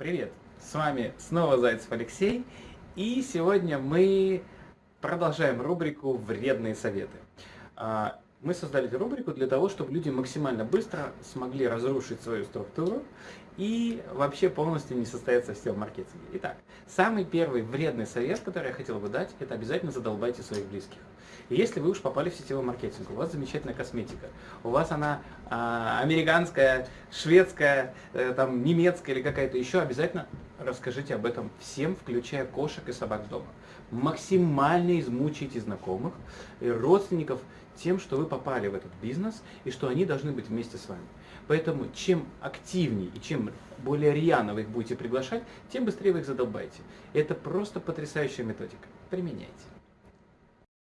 Привет! С вами снова Зайцев Алексей, и сегодня мы продолжаем рубрику «Вредные советы». Мы создали эту рубрику для того, чтобы люди максимально быстро смогли разрушить свою структуру и вообще полностью не состояться в сетевом маркетинге. Итак, самый первый вредный совет, который я хотел бы дать, это обязательно задолбайте своих близких. Если вы уж попали в сетевой маркетинг, у вас замечательная косметика, у вас она а, американская, шведская, э, там, немецкая или какая-то еще, обязательно расскажите об этом всем, включая кошек и собак дома. Максимально измучите знакомых и родственников тем, что вы попали в этот бизнес и что они должны быть вместе с вами. Поэтому чем активнее и чем более рьяно вы их будете приглашать, тем быстрее вы их задолбаете. Это просто потрясающая методика. Применяйте.